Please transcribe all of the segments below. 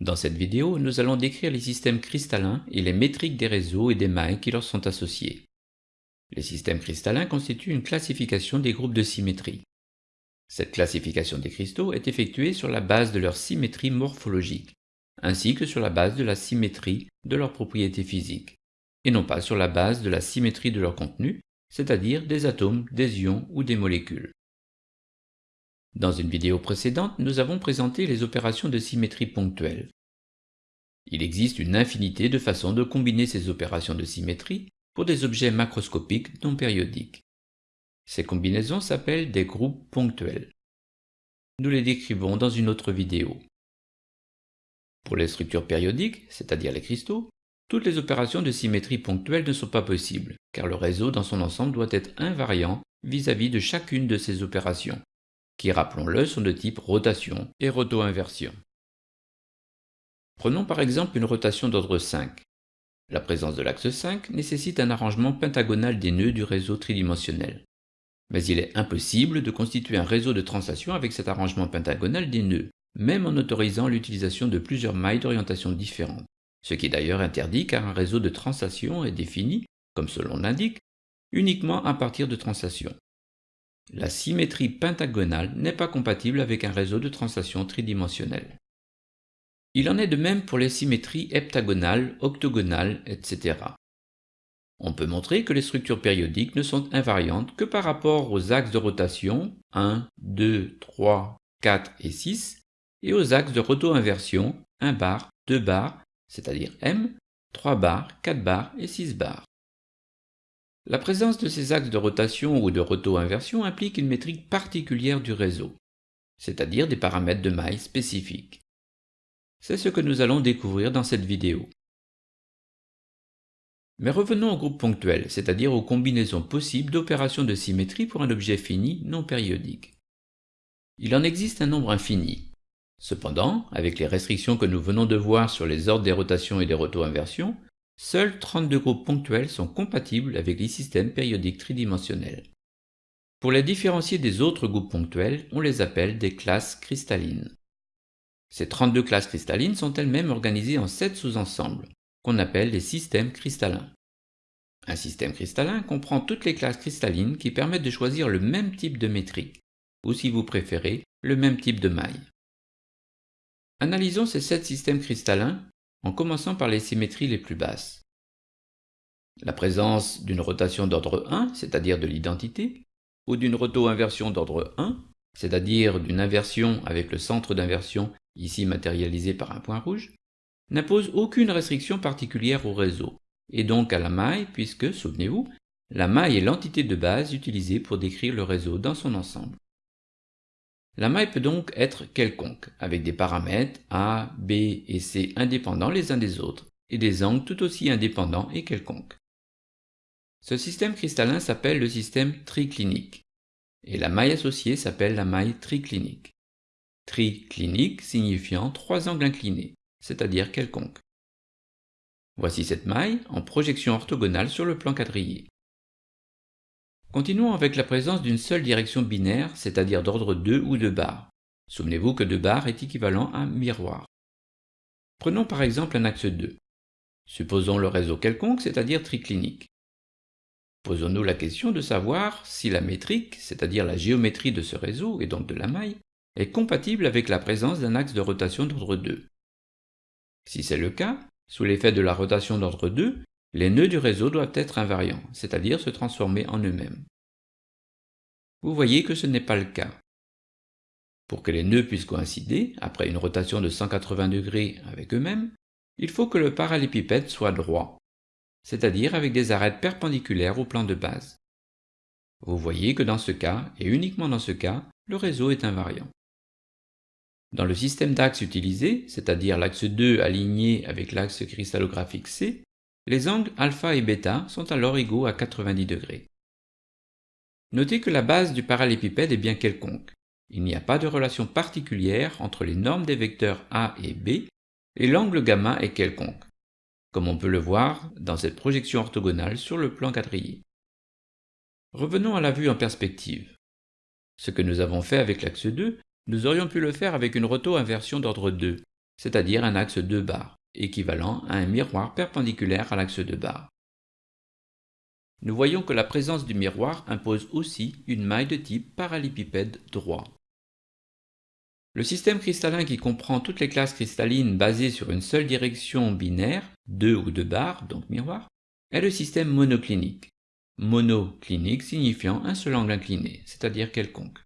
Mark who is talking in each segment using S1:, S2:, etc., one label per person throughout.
S1: Dans cette vidéo, nous allons décrire les systèmes cristallins et les métriques des réseaux et des mailles qui leur sont associés. Les systèmes cristallins constituent une classification des groupes de symétrie. Cette classification des cristaux est effectuée sur la base de leur symétrie morphologique, ainsi que sur la base de la symétrie de leurs propriétés physiques, et non pas sur la base de la symétrie de leur contenu, c'est-à-dire des atomes, des ions ou des molécules. Dans une vidéo précédente, nous avons présenté les opérations de symétrie ponctuelle. Il existe une infinité de façons de combiner ces opérations de symétrie pour des objets macroscopiques non périodiques. Ces combinaisons s'appellent des groupes ponctuels. Nous les décrivons dans une autre vidéo. Pour les structures périodiques, c'est-à-dire les cristaux, toutes les opérations de symétrie ponctuelle ne sont pas possibles, car le réseau dans son ensemble doit être invariant vis-à-vis -vis de chacune de ces opérations, qui, rappelons-le, sont de type rotation et roto-inversion. Prenons par exemple une rotation d'ordre 5. La présence de l'axe 5 nécessite un arrangement pentagonal des nœuds du réseau tridimensionnel. Mais il est impossible de constituer un réseau de translation avec cet arrangement pentagonal des nœuds, même en autorisant l'utilisation de plusieurs mailles d'orientation différentes, ce qui est d'ailleurs interdit car un réseau de translation est défini, comme nom l'indique, uniquement à partir de translations. La symétrie pentagonale n'est pas compatible avec un réseau de translation tridimensionnel. Il en est de même pour les symétries heptagonales, octogonales, etc. On peut montrer que les structures périodiques ne sont invariantes que par rapport aux axes de rotation 1, 2, 3, 4 et 6 et aux axes de roto-inversion 1 bar, 2 bar, c'est-à-dire M, 3 bar, 4 bar et 6 bar. La présence de ces axes de rotation ou de roto-inversion implique une métrique particulière du réseau, c'est-à-dire des paramètres de maille spécifiques. C'est ce que nous allons découvrir dans cette vidéo. Mais revenons au groupe ponctuel, c'est-à-dire aux combinaisons possibles d'opérations de symétrie pour un objet fini non périodique. Il en existe un nombre infini. Cependant, avec les restrictions que nous venons de voir sur les ordres des rotations et des roto-inversions, Seuls 32 groupes ponctuels sont compatibles avec les systèmes périodiques tridimensionnels. Pour les différencier des autres groupes ponctuels, on les appelle des classes cristallines. Ces 32 classes cristallines sont elles-mêmes organisées en 7 sous-ensembles, qu'on appelle des systèmes cristallins. Un système cristallin comprend toutes les classes cristallines qui permettent de choisir le même type de métrique, ou si vous préférez, le même type de maille. Analysons ces 7 systèmes cristallins en commençant par les symétries les plus basses. La présence d'une rotation d'ordre 1, c'est-à-dire de l'identité, ou d'une roto-inversion d'ordre 1, c'est-à-dire d'une inversion avec le centre d'inversion ici matérialisé par un point rouge, n'impose aucune restriction particulière au réseau, et donc à la maille puisque, souvenez-vous, la maille est l'entité de base utilisée pour décrire le réseau dans son ensemble. La maille peut donc être quelconque, avec des paramètres A, B et C indépendants les uns des autres, et des angles tout aussi indépendants et quelconques. Ce système cristallin s'appelle le système triclinique, et la maille associée s'appelle la maille triclinique. Triclinique signifiant trois angles inclinés, c'est-à-dire quelconques. Voici cette maille en projection orthogonale sur le plan quadrillé. Continuons avec la présence d'une seule direction binaire, c'est-à-dire d'ordre 2 ou 2 barres. Souvenez-vous que 2 barres est équivalent à miroir. Prenons par exemple un axe 2. Supposons le réseau quelconque, c'est-à-dire triclinique. Posons-nous la question de savoir si la métrique, c'est-à-dire la géométrie de ce réseau et donc de la maille, est compatible avec la présence d'un axe de rotation d'ordre 2. Si c'est le cas, sous l'effet de la rotation d'ordre 2, les nœuds du réseau doivent être invariants, c'est-à-dire se transformer en eux-mêmes. Vous voyez que ce n'est pas le cas. Pour que les nœuds puissent coïncider, après une rotation de 180 degrés avec eux-mêmes, il faut que le parallépipède soit droit, c'est-à-dire avec des arêtes perpendiculaires au plan de base. Vous voyez que dans ce cas, et uniquement dans ce cas, le réseau est invariant. Dans le système d'axes utilisé, c'est-à-dire l'axe 2 aligné avec l'axe cristallographique C, les angles alpha et bêta sont alors égaux à 90 degrés. Notez que la base du parallépipède est bien quelconque. Il n'y a pas de relation particulière entre les normes des vecteurs A et B, et l'angle gamma est quelconque, comme on peut le voir dans cette projection orthogonale sur le plan quadrillé. Revenons à la vue en perspective. Ce que nous avons fait avec l'axe 2, nous aurions pu le faire avec une roto-inversion d'ordre 2, c'est-à-dire un axe 2 barres, équivalent à un miroir perpendiculaire à l'axe 2 barres. Nous voyons que la présence du miroir impose aussi une maille de type parallépipède droit. Le système cristallin qui comprend toutes les classes cristallines basées sur une seule direction binaire, 2 ou 2 barres, donc miroir, est le système monoclinique. Monoclinique signifiant un seul angle incliné, c'est-à-dire quelconque.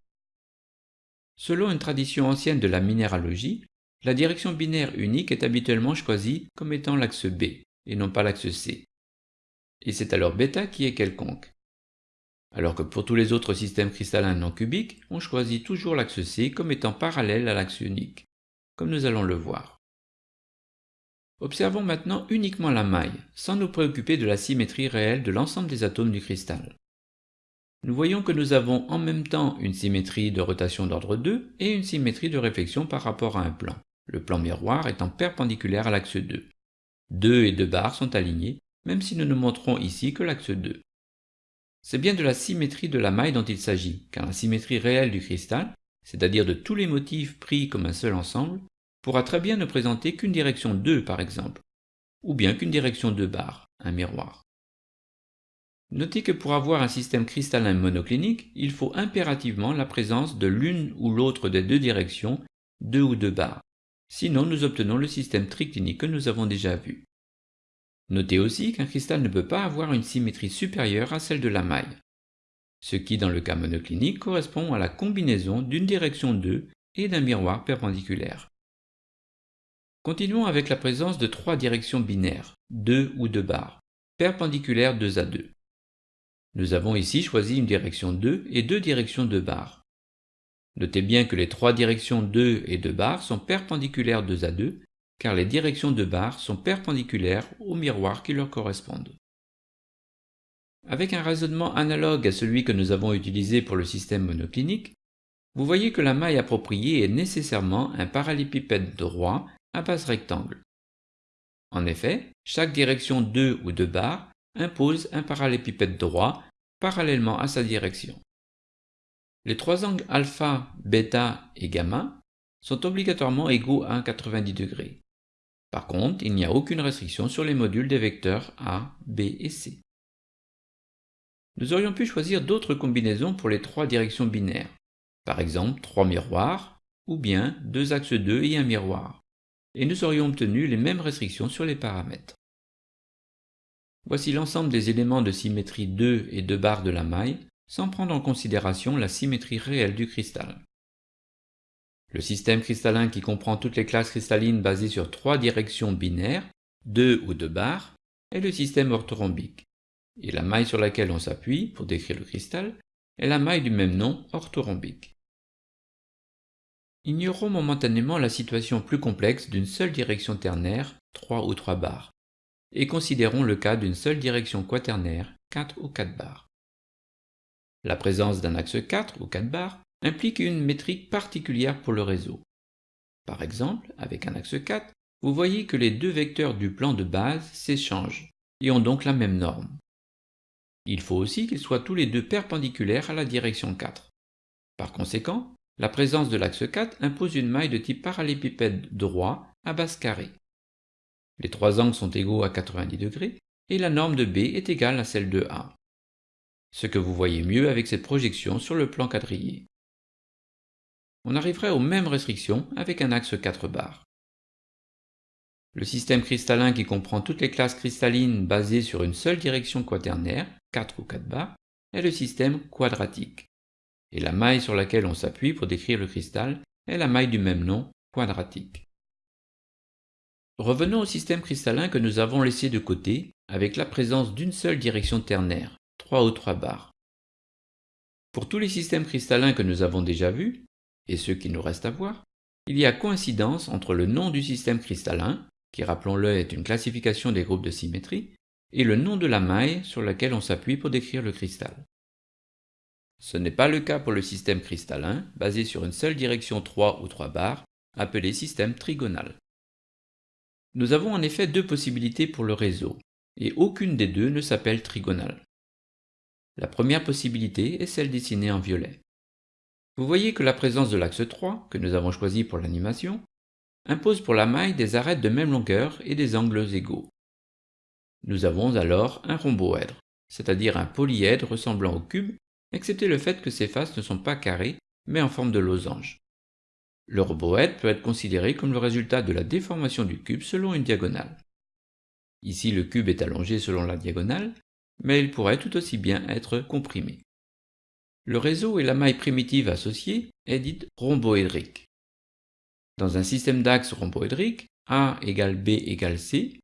S1: Selon une tradition ancienne de la minéralogie, la direction binaire unique est habituellement choisie comme étant l'axe B, et non pas l'axe C. Et c'est alors β qui est quelconque. Alors que pour tous les autres systèmes cristallins non cubiques, on choisit toujours l'axe C comme étant parallèle à l'axe unique, comme nous allons le voir. Observons maintenant uniquement la maille, sans nous préoccuper de la symétrie réelle de l'ensemble des atomes du cristal. Nous voyons que nous avons en même temps une symétrie de rotation d'ordre 2 et une symétrie de réflexion par rapport à un plan, le plan miroir étant perpendiculaire à l'axe 2. 2 et 2 barres sont alignés, même si nous ne montrons ici que l'axe 2. C'est bien de la symétrie de la maille dont il s'agit, car la symétrie réelle du cristal, c'est-à-dire de tous les motifs pris comme un seul ensemble, pourra très bien ne présenter qu'une direction 2 par exemple, ou bien qu'une direction 2 barres, un miroir. Notez que pour avoir un système cristallin monoclinique, il faut impérativement la présence de l'une ou l'autre des deux directions, 2 ou 2 barres. Sinon nous obtenons le système triclinique que nous avons déjà vu. Notez aussi qu'un cristal ne peut pas avoir une symétrie supérieure à celle de la maille, ce qui dans le cas monoclinique correspond à la combinaison d'une direction 2 et d'un miroir perpendiculaire. Continuons avec la présence de trois directions binaires, 2 ou 2 barres, perpendiculaires 2 à 2. Nous avons ici choisi une direction 2 et deux directions 2 barres. Notez bien que les trois directions 2 et 2 barres sont perpendiculaires 2 à 2, car les directions 2 barres sont perpendiculaires aux miroirs qui leur correspondent. Avec un raisonnement analogue à celui que nous avons utilisé pour le système monoclinique, vous voyez que la maille appropriée est nécessairement un parallépipède droit à base rectangle. En effet, chaque direction 2 ou 2 barres impose un parallépipède droit parallèlement à sa direction. Les trois angles alpha, bêta et gamma sont obligatoirement égaux à 90 degrés. Par contre, il n'y a aucune restriction sur les modules des vecteurs A, B et C. Nous aurions pu choisir d'autres combinaisons pour les trois directions binaires, par exemple trois miroirs, ou bien deux axes 2 et un miroir et nous aurions obtenu les mêmes restrictions sur les paramètres. Voici l'ensemble des éléments de symétrie 2 et 2 barres de la maille, sans prendre en considération la symétrie réelle du cristal. Le système cristallin qui comprend toutes les classes cristallines basées sur trois directions binaires, 2 ou 2 barres, est le système orthorhombique, et la maille sur laquelle on s'appuie pour décrire le cristal est la maille du même nom orthorhombique. Ignorons momentanément la situation plus complexe d'une seule direction ternaire, 3 ou 3 barres, et considérons le cas d'une seule direction quaternaire, 4 ou 4 barres. La présence d'un axe 4 ou 4 barres implique une métrique particulière pour le réseau. Par exemple, avec un axe 4, vous voyez que les deux vecteurs du plan de base s'échangent et ont donc la même norme. Il faut aussi qu'ils soient tous les deux perpendiculaires à la direction 4. Par conséquent, la présence de l'axe 4 impose une maille de type parallépipède droit à base carrée. Les trois angles sont égaux à 90 degrés et la norme de B est égale à celle de A. Ce que vous voyez mieux avec cette projection sur le plan quadrillé. On arriverait aux mêmes restrictions avec un axe 4 barres. Le système cristallin qui comprend toutes les classes cristallines basées sur une seule direction quaternaire, 4 ou 4 barres, est le système quadratique et la maille sur laquelle on s'appuie pour décrire le cristal est la maille du même nom, quadratique. Revenons au système cristallin que nous avons laissé de côté avec la présence d'une seule direction ternaire, 3 ou 3 barres. Pour tous les systèmes cristallins que nous avons déjà vus, et ceux qui nous restent à voir, il y a coïncidence entre le nom du système cristallin, qui rappelons-le est une classification des groupes de symétrie, et le nom de la maille sur laquelle on s'appuie pour décrire le cristal. Ce n'est pas le cas pour le système cristallin, basé sur une seule direction 3 ou 3 barres, appelé système trigonal. Nous avons en effet deux possibilités pour le réseau, et aucune des deux ne s'appelle trigonale. La première possibilité est celle dessinée en violet. Vous voyez que la présence de l'axe 3, que nous avons choisi pour l'animation, impose pour la maille des arêtes de même longueur et des angles égaux. Nous avons alors un rhomboèdre, c'est-à-dire un polyèdre ressemblant au cube, excepté le fait que ses faces ne sont pas carrées, mais en forme de losange. Le rhomboèdre peut être considéré comme le résultat de la déformation du cube selon une diagonale. Ici le cube est allongé selon la diagonale, mais il pourrait tout aussi bien être comprimé. Le réseau et la maille primitive associée est dite rhomboédrique. Dans un système d'axes rhomboédrique, A égale B égale C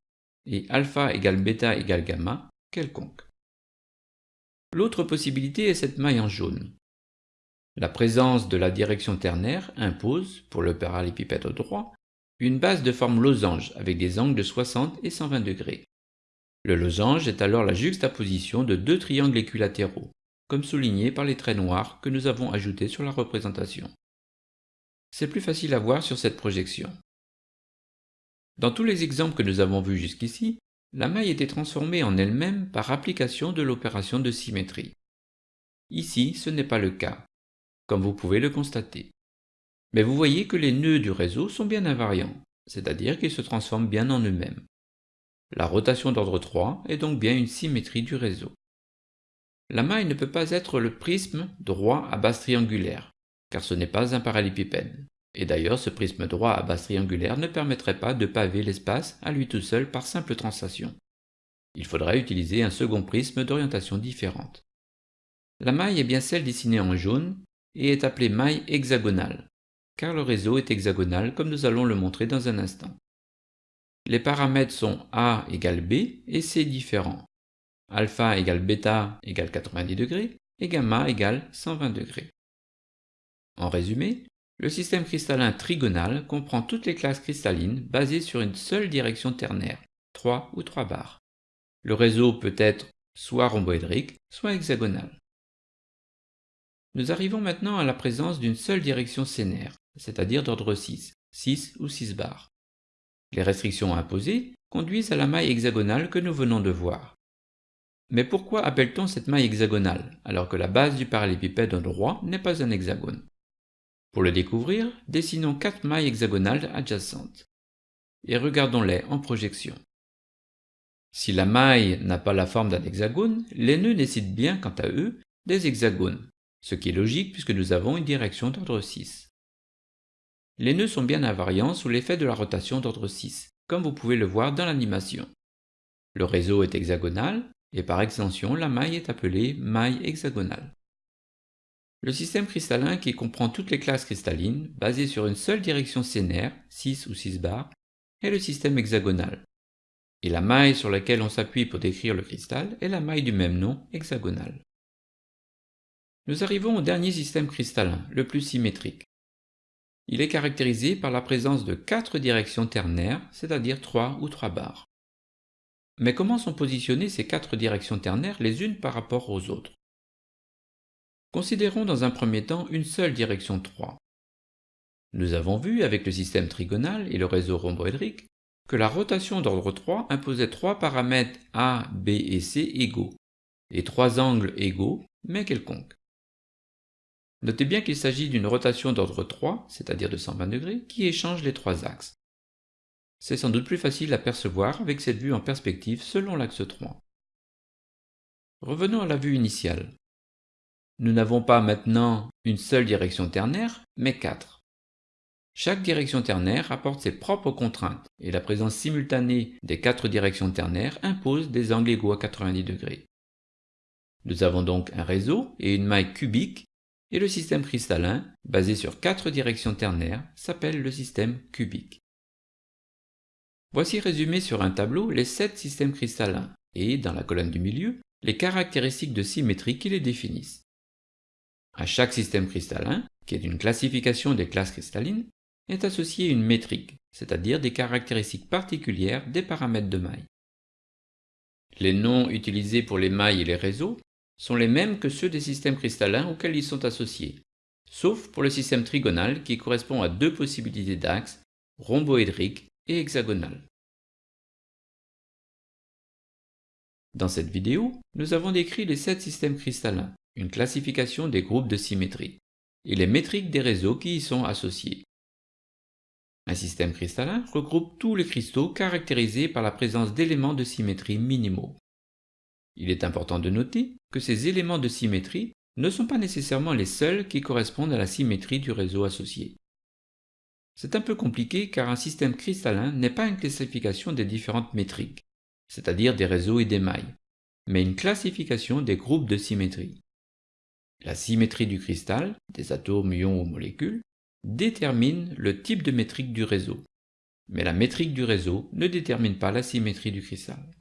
S1: et alpha égale bêta égale gamma quelconque. L'autre possibilité est cette maille en jaune. La présence de la direction ternaire impose, pour le parallépipède droit, une base de forme losange avec des angles de 60 et 120 degrés. Le losange est alors la juxtaposition de deux triangles équilatéraux, comme souligné par les traits noirs que nous avons ajoutés sur la représentation. C'est plus facile à voir sur cette projection. Dans tous les exemples que nous avons vus jusqu'ici, la maille était transformée en elle-même par application de l'opération de symétrie. Ici, ce n'est pas le cas, comme vous pouvez le constater. Mais vous voyez que les nœuds du réseau sont bien invariants, c'est-à-dire qu'ils se transforment bien en eux-mêmes. La rotation d'ordre 3 est donc bien une symétrie du réseau. La maille ne peut pas être le prisme droit à base triangulaire, car ce n'est pas un parallépipède. Et d'ailleurs, ce prisme droit à base triangulaire ne permettrait pas de paver l'espace à lui tout seul par simple translation. Il faudrait utiliser un second prisme d'orientation différente. La maille est bien celle dessinée en jaune et est appelée maille hexagonale, car le réseau est hexagonal comme nous allons le montrer dans un instant. Les paramètres sont A égale B et C différents. Alpha égale bêta égale 90 degrés et gamma égale 120 degrés. En résumé, le système cristallin trigonal comprend toutes les classes cristallines basées sur une seule direction ternaire, 3 ou 3 barres. Le réseau peut être soit rhomboédrique, soit hexagonal. Nous arrivons maintenant à la présence d'une seule direction sénaire, c'est-à-dire d'ordre 6, 6 ou 6 barres. Les restrictions imposées conduisent à la maille hexagonale que nous venons de voir. Mais pourquoi appelle-t-on cette maille hexagonale, alors que la base du parallépipède droit n'est pas un hexagone? Pour le découvrir, dessinons quatre mailles hexagonales adjacentes. Et regardons-les en projection. Si la maille n'a pas la forme d'un hexagone, les nœuds nécessitent bien, quant à eux, des hexagones, ce qui est logique puisque nous avons une direction d'ordre 6. Les nœuds sont bien invariants sous l'effet de la rotation d'ordre 6, comme vous pouvez le voir dans l'animation. Le réseau est hexagonal, et par extension la maille est appelée maille hexagonale. Le système cristallin qui comprend toutes les classes cristallines, basé sur une seule direction sénaire, 6 ou 6 barres, est le système hexagonal. Et la maille sur laquelle on s'appuie pour décrire le cristal est la maille du même nom, hexagonale. Nous arrivons au dernier système cristallin, le plus symétrique. Il est caractérisé par la présence de quatre directions ternaires, c'est-à-dire 3 ou 3 barres. Mais comment sont positionnées ces quatre directions ternaires les unes par rapport aux autres? Considérons dans un premier temps une seule direction 3. Nous avons vu avec le système trigonal et le réseau rhomboédrique que la rotation d'ordre 3 imposait trois paramètres A, B et C égaux, et trois angles égaux, mais quelconques. Notez bien qu'il s'agit d'une rotation d'ordre 3, c'est-à-dire de 120 degrés, qui échange les trois axes. C'est sans doute plus facile à percevoir avec cette vue en perspective selon l'axe 3. Revenons à la vue initiale. Nous n'avons pas maintenant une seule direction ternaire, mais quatre. Chaque direction ternaire apporte ses propres contraintes, et la présence simultanée des quatre directions ternaires impose des angles égaux à 90 degrés. Nous avons donc un réseau et une maille cubique et le système cristallin, basé sur quatre directions ternaires, s'appelle le système cubique. Voici résumé sur un tableau les sept systèmes cristallins et, dans la colonne du milieu, les caractéristiques de symétrie qui les définissent. À chaque système cristallin, qui est une classification des classes cristallines, est associée une métrique, c'est-à-dire des caractéristiques particulières des paramètres de maille. Les noms utilisés pour les mailles et les réseaux sont les mêmes que ceux des systèmes cristallins auxquels ils sont associés, sauf pour le système trigonal qui correspond à deux possibilités d'axes, rhomboédrique et hexagonal. Dans cette vidéo, nous avons décrit les sept systèmes cristallins, une classification des groupes de symétrie, et les métriques des réseaux qui y sont associés. Un système cristallin regroupe tous les cristaux caractérisés par la présence d'éléments de symétrie minimaux. Il est important de noter que ces éléments de symétrie ne sont pas nécessairement les seuls qui correspondent à la symétrie du réseau associé. C'est un peu compliqué car un système cristallin n'est pas une classification des différentes métriques, c'est-à-dire des réseaux et des mailles, mais une classification des groupes de symétrie. La symétrie du cristal, des atomes, ions ou molécules, détermine le type de métrique du réseau. Mais la métrique du réseau ne détermine pas la symétrie du cristal.